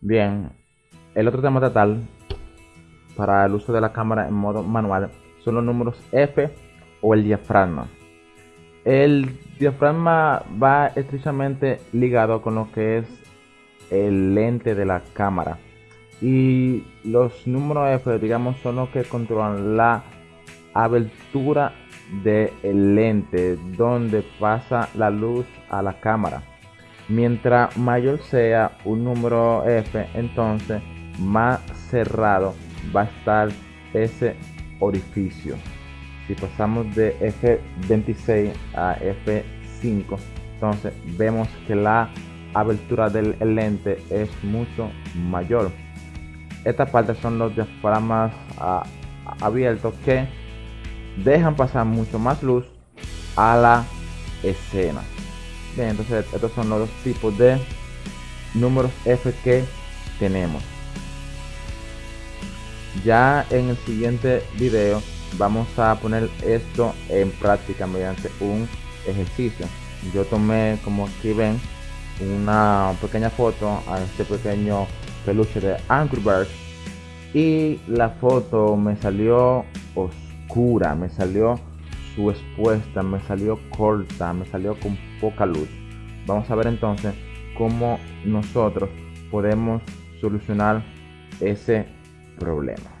Bien, el otro tema total para el uso de la cámara en modo manual son los números F o el diafragma. El diafragma va estrechamente ligado con lo que es el lente de la cámara y los números F digamos son los que controlan la abertura del lente donde pasa la luz a la cámara mientras mayor sea un número F entonces más cerrado va a estar ese orificio. Si pasamos de F26 a F5 entonces vemos que la abertura del lente es mucho mayor. Esta parte son los diafragmas ah, abiertos que dejan pasar mucho más luz a la escena entonces estos son los tipos de números F que tenemos. Ya en el siguiente video vamos a poner esto en práctica mediante un ejercicio. Yo tomé como aquí ven una pequeña foto a este pequeño peluche de Angry Birds y la foto me salió oscura, me salió su expuesta, me salió corta, me salió con poca luz. Vamos a ver entonces cómo nosotros podemos solucionar ese problema.